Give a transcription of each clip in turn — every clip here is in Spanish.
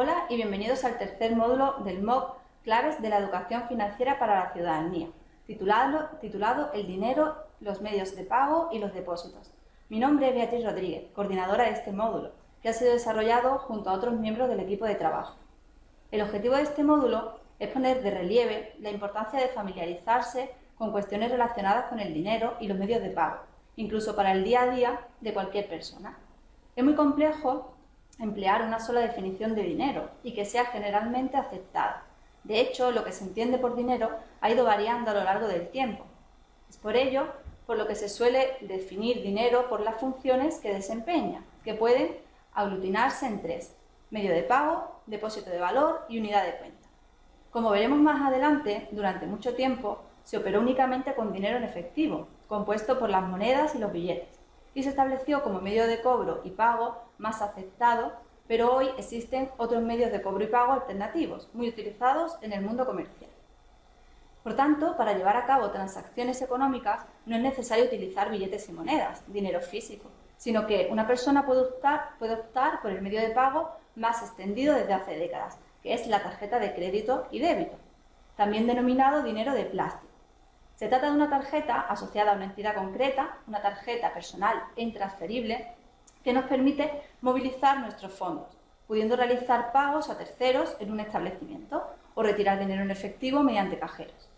Hola y bienvenidos al tercer módulo del MOOC Claves de la Educación Financiera para la Ciudadanía, titulado, titulado El dinero, los medios de pago y los depósitos. Mi nombre es Beatriz Rodríguez, coordinadora de este módulo, que ha sido desarrollado junto a otros miembros del equipo de trabajo. El objetivo de este módulo es poner de relieve la importancia de familiarizarse con cuestiones relacionadas con el dinero y los medios de pago, incluso para el día a día de cualquier persona. Es muy complejo emplear una sola definición de dinero y que sea generalmente aceptada. De hecho, lo que se entiende por dinero ha ido variando a lo largo del tiempo. Es por ello por lo que se suele definir dinero por las funciones que desempeña, que pueden aglutinarse en tres, medio de pago, depósito de valor y unidad de cuenta. Como veremos más adelante, durante mucho tiempo se operó únicamente con dinero en efectivo, compuesto por las monedas y los billetes, y se estableció como medio de cobro y pago más aceptado, pero hoy existen otros medios de cobro y pago alternativos, muy utilizados en el mundo comercial. Por tanto, para llevar a cabo transacciones económicas no es necesario utilizar billetes y monedas, dinero físico, sino que una persona puede optar, puede optar por el medio de pago más extendido desde hace décadas, que es la tarjeta de crédito y débito, también denominado dinero de plástico. Se trata de una tarjeta asociada a una entidad concreta, una tarjeta personal e intransferible, que nos permite movilizar nuestros fondos, pudiendo realizar pagos a terceros en un establecimiento o retirar dinero en efectivo mediante cajeros.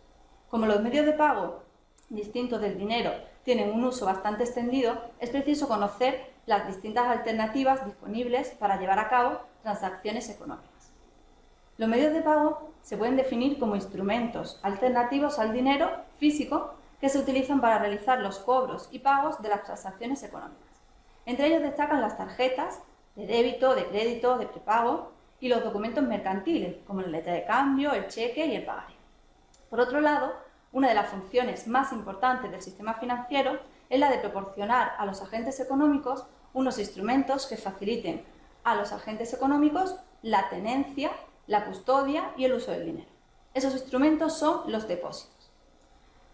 Como los medios de pago distintos del dinero tienen un uso bastante extendido, es preciso conocer las distintas alternativas disponibles para llevar a cabo transacciones económicas. Los medios de pago se pueden definir como instrumentos alternativos al dinero físico que se utilizan para realizar los cobros y pagos de las transacciones económicas. Entre ellos destacan las tarjetas de débito, de crédito, de prepago y los documentos mercantiles, como la letra de cambio, el cheque y el pagario. Por otro lado, una de las funciones más importantes del sistema financiero es la de proporcionar a los agentes económicos unos instrumentos que faciliten a los agentes económicos la tenencia, la custodia y el uso del dinero. Esos instrumentos son los depósitos.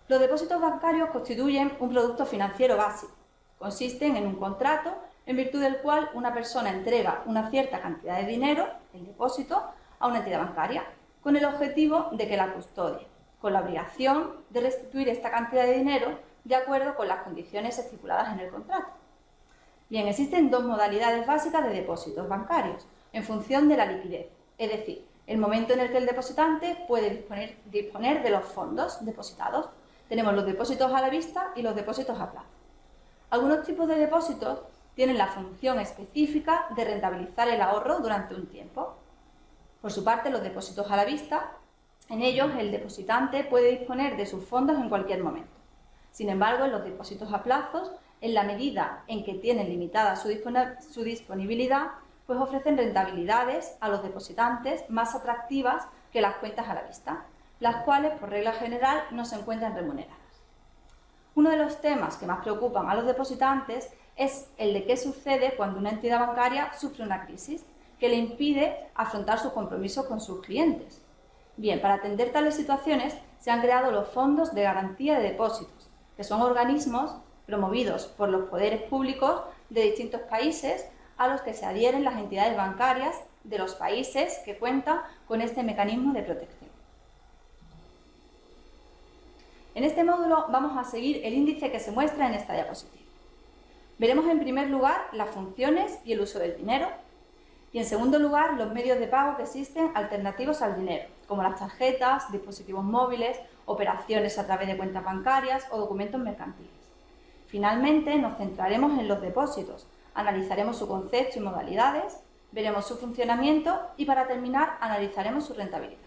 Los depósitos bancarios constituyen un producto financiero básico. Consisten en un contrato en virtud del cual una persona entrega una cierta cantidad de dinero, el depósito, a una entidad bancaria, con el objetivo de que la custodie con la obligación de restituir esta cantidad de dinero de acuerdo con las condiciones estipuladas en el contrato. Bien, existen dos modalidades básicas de depósitos bancarios, en función de la liquidez, es decir, el momento en el que el depositante puede disponer, de los fondos depositados. Tenemos los depósitos a la vista y los depósitos a plazo. Algunos tipos de depósitos tienen la función específica de rentabilizar el ahorro durante un tiempo. Por su parte, los depósitos a la vista en ellos, el depositante puede disponer de sus fondos en cualquier momento. Sin embargo, en los depósitos a plazos, en la medida en que tienen limitada su, disponibilidad, pues ofrecen rentabilidades a los depositantes más atractivas que las cuentas a la vista, las cuales, por regla general, no se encuentran remuneradas. Uno de los temas que más preocupan a los depositantes es el de qué sucede cuando una entidad bancaria sufre una crisis que le impide afrontar sus compromisos con sus clientes. Bien, para atender tales situaciones se han creado los fondos de garantía de depósitos, que son organismos promovidos por los poderes públicos de distintos países a los que se adhieren las entidades bancarias de los países que cuentan con este mecanismo de protección. En este módulo vamos a seguir el índice que se muestra en esta diapositiva. Veremos en primer lugar las funciones y el uso del dinero, y en segundo lugar, los medios de pago que existen alternativos al dinero, como las tarjetas, dispositivos móviles, operaciones a través de cuentas bancarias o documentos mercantiles. Finalmente, nos centraremos en los depósitos, analizaremos su concepto y modalidades, veremos su funcionamiento y para terminar analizaremos su rentabilidad.